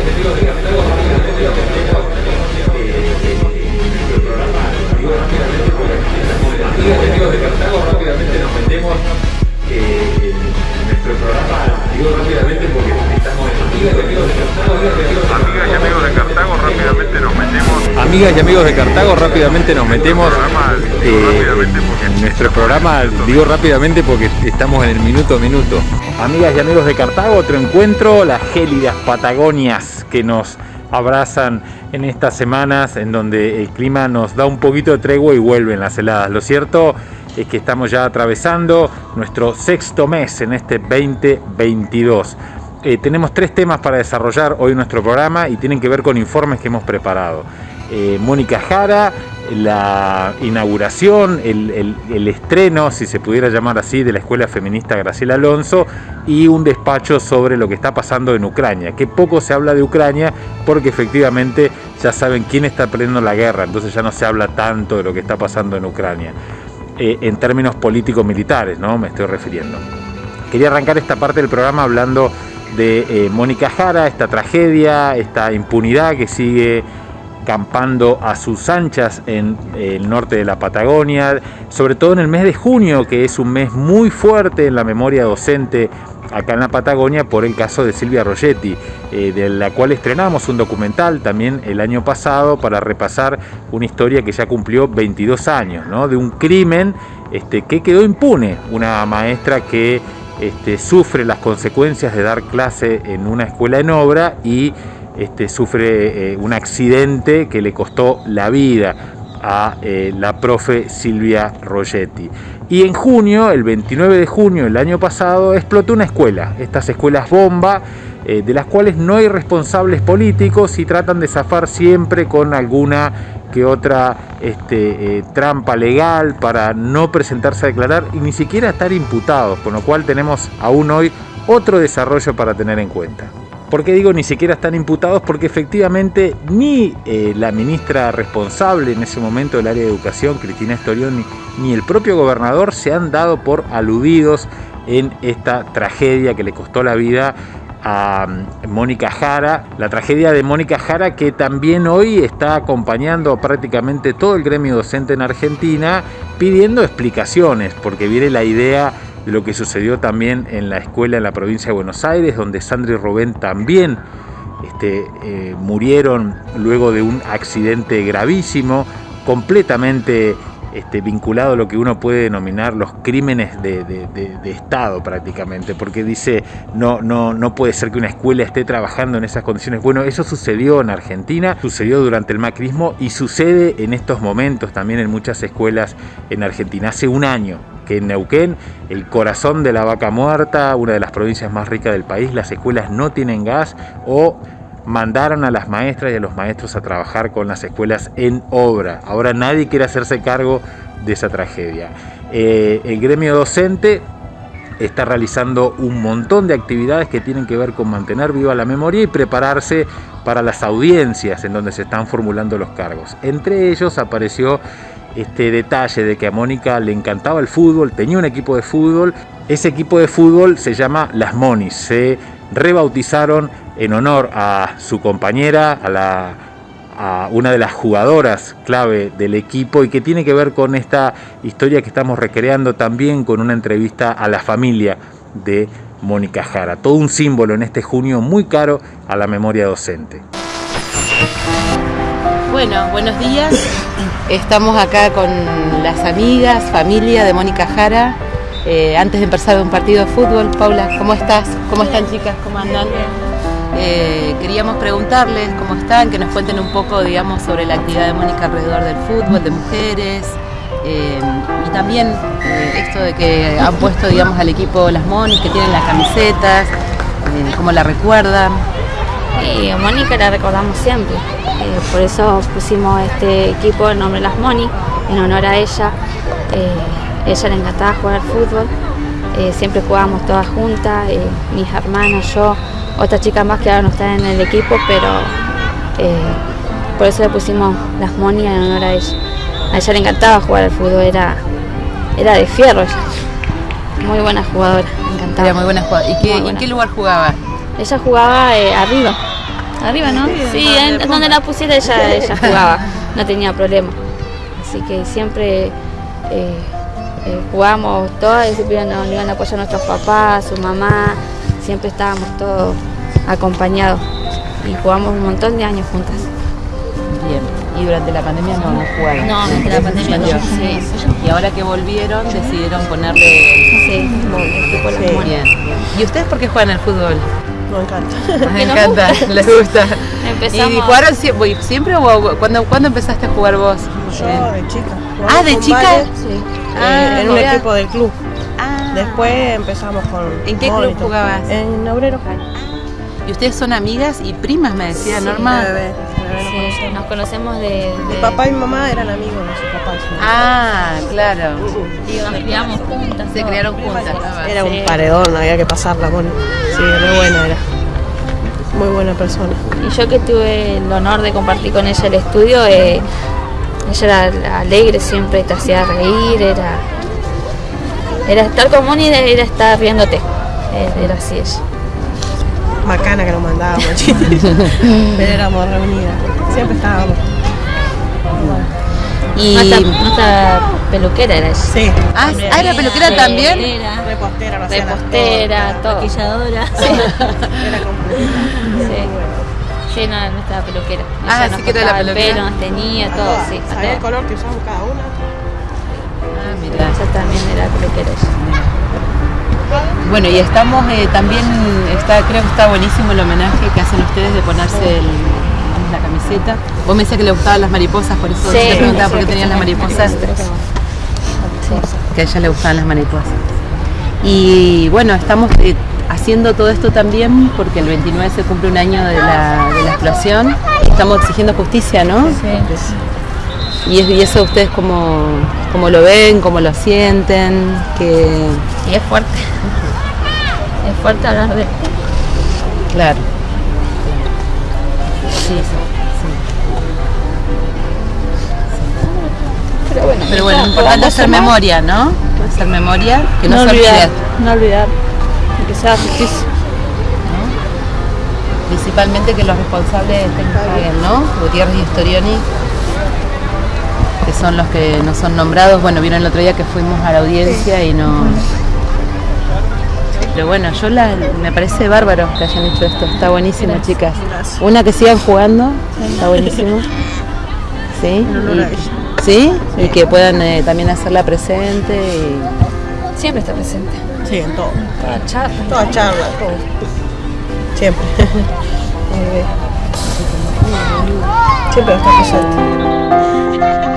amigos de Cartago, rápidamente nos metemos eh, en nuestro programa. Digo rápidamente porque estamos en Amigas y amigos de Cartago. Amigas y amigos de Cartago, rápidamente nos metemos. Amigas y amigos de Cartago, rápidamente nos metemos eh, en nuestro programa. Digo rápidamente porque estamos en el minuto a minuto. Amigas y amigos de Cartago, otro encuentro, las gélidas Patagonias que nos abrazan en estas semanas en donde el clima nos da un poquito de tregua y vuelven las heladas. Lo cierto es que estamos ya atravesando nuestro sexto mes en este 2022. Eh, tenemos tres temas para desarrollar hoy nuestro programa y tienen que ver con informes que hemos preparado. Eh, Mónica Jara, la inauguración, el, estreno, si se pudiera llamar así, de la Escuela Feminista Graciela Alonso y un despacho sobre lo que está pasando en Ucrania, que poco se habla de Ucrania porque efectivamente ya saben quién está perdiendo la guerra, entonces ya no se habla tanto de lo que está pasando en Ucrania, eh, en términos políticos militares, ¿no? Me estoy refiriendo. Quería arrancar esta parte del programa hablando de eh, Mónica Jara, esta tragedia, esta impunidad que sigue campando a sus anchas en el norte de la Patagonia, sobre todo en el mes de junio, que es un mes muy fuerte en la memoria docente acá en la Patagonia por el caso de Silvia Rogetti, eh, de la cual estrenamos un documental también el año pasado para repasar una historia que ya cumplió 22 años, ¿no? de un crimen este, que quedó impune, una maestra que este, sufre las consecuencias de dar clase en una escuela en obra y este, sufre eh, un accidente que le costó la vida a eh, la profe Silvia Rogetti. Y en junio, el 29 de junio del año pasado, explotó una escuela, estas escuelas bomba, eh, de las cuales no hay responsables políticos y tratan de zafar siempre con alguna que otra este, trampa legal para no presentarse a declarar y ni siquiera estar imputados, con lo cual tenemos aún hoy otro desarrollo para tener en cuenta. ¿Por qué digo ni siquiera están imputados? Porque efectivamente ni eh, la ministra responsable en ese momento del área de educación, Cristina Estorión, ni, el propio gobernador se han dado por aludidos en esta tragedia que le costó la vida a mm, Mónica Jara, la tragedia de Mónica Jara que también hoy está acompañando prácticamente todo el gremio docente en Argentina pidiendo explicaciones, porque viene la idea de lo que sucedió también en la escuela en la provincia de Buenos Aires, donde Sandra y Rubén también este, eh, murieron luego de un accidente gravísimo, completamente este, vinculado a lo que uno puede denominar los crímenes de, Estado prácticamente, porque dice, no, no, no puede ser que una escuela esté trabajando en esas condiciones. Bueno, eso sucedió en Argentina, sucedió durante el macrismo y sucede en estos momentos también en muchas escuelas en Argentina. Hace un año que en Neuquén, el corazón de la vaca muerta, una de las provincias más ricas del país, las escuelas no tienen gas o mandaron a las maestras y a los maestros a trabajar con las escuelas en obra. Ahora nadie quiere hacerse cargo de esa tragedia. Eh, el gremio docente está realizando un montón de actividades que tienen que ver con mantener viva la memoria y prepararse para las audiencias en donde se están formulando los cargos. Entre ellos apareció este detalle de que a Mónica le encantaba el fútbol, tenía un equipo de fútbol. Ese equipo de fútbol se llama Las Monis. Se rebautizaron en honor a su compañera, a, la, una de las jugadoras clave del equipo y que tiene que ver con esta historia que estamos recreando también con una entrevista a la familia de Mónica Jara. Todo un símbolo en este junio muy caro a la memoria docente. Bueno, buenos días. Estamos acá con las amigas, familia de Mónica Jara. Eh, antes de empezar un partido de fútbol, Paula, ¿cómo estás? ¿Cómo están chicas? ¿Cómo andan? Eh, queríamos preguntarles cómo están, que nos cuenten un poco, digamos, sobre la actividad de Mónica alrededor del fútbol, de mujeres, eh, y también esto de que han puesto, digamos, al equipo las Monis, que tienen las camisetas, cómo la recuerdan. Mónica la recordamos siempre, por eso pusimos este equipo el nombre Las Moni, en honor a ella. Eh, ella le encantaba jugar al fútbol, eh, siempre jugábamos todas juntas, mis hermanas, yo, otra chica más que ahora no está en el equipo, pero por eso le pusimos Las Moni en honor a ella. A ella le encantaba jugar al fútbol, era, era de fierro Muy buena jugadora, me encantaba. Era muy buena jugadora. ¿Y, en qué lugar jugaba? Ella jugaba arriba Arriba, ¿no? Sí, en, donde la pusiera ella, ella jugaba, no tenía problema. Así que siempre eh, jugamos todas y siempre nos iban a apoyar nuestros papás, su mamá, siempre estábamos todos acompañados y jugamos un montón de años juntas. Bien. Y durante la pandemia no, no jugaron. No, durante la pandemia no. Sí. Y ahora que volvieron decidieron ponerle... Sí, el Sí, bien. ¿Y ustedes por qué juegan al fútbol? Me encanta. Me nos encanta, gusta. les gusta. Empezamos- ¿Y jugaron sie- uy, siempre o cuándo, cuándo empezaste a jugar vos? Yo de chica. Ah, ¿de chica? Sí. Ah, eh, en un equipo del club. Ah. Después empezamos con. ¿En qué club jugabas? En Obrero. ¿Y ustedes son amigas y primas, me decía Sí, Norma? De de nos Sí, conocemos. nos conocemos de, Mi de- papá y mi mamá eran amigos de sus papás. Ah, claro. y nos criamos juntas. Se todo. criaron juntas. Era Sí. un paredón, había que pasarla, Moni. Sí, re buena era. Muy buena persona. Y yo que tuve el honor de compartir con ella el estudio, eh, ella era alegre siempre, te hacía reír, era, era estar con Moni, era, estar riéndote. Era, era así ella. Macana que nos mandábamos, Pero éramos reunidas. Siempre estábamos. Y... Nuestra, nuestra peluquera era ella. Sí. Ah, ah, ¿era peluquera también? Repostera, no Repostera, todo. Maquilladora. cosas. Era. Sí. Sí, no, nuestra peluquera. Ah, Ella sí que era la el peluquera. pelo, nos tenía, todo, todas. sí. a Sabía el color que usamos cada una. Ah, mirá. Ella también era peluquera. ella. Bueno, y estamos eh, también, está, creo que está buenísimo el homenaje que hacen ustedes de ponerse el- la camiseta. Vos me decías que le gustaban las mariposas, por eso Sí, te preguntaba por sí, qué tenían las mariposas. Sí. Que a ella le gustaban las mariposas. Y bueno, estamos eh, haciendo todo esto también porque el 29 se cumple un año de la, de la explosión. Estamos exigiendo justicia, ¿no? Y, es- y eso ustedes cómo, cómo lo ven, cómo lo sienten, que Y es fuerte. Es fuerte hablar de Claro. Sí, sí, Pero bueno, Pero bueno, importante es hacer memoria, ¿no? Hacer memoria, que no, se olvidar, olvide. no olvidar. Y que sea justicia. Principalmente que los responsables tengan paguen, ¿no? Gutiérrez y Storioni, que son los que no son nombrados. Bueno, vieron el otro día que fuimos a la audiencia y no. Pero bueno, yo la, me parece bárbaro que hayan hecho esto. Está buenísimo, chicas. Una que sigan jugando, está buenísimo. ¿Sí? Y-. ¿Sí? Y que puedan eh, también hacerla presente. Y... siempre está presente. Sí, en todo. Toda charla. Toda charla, todo. Siempre. Siempre está presente.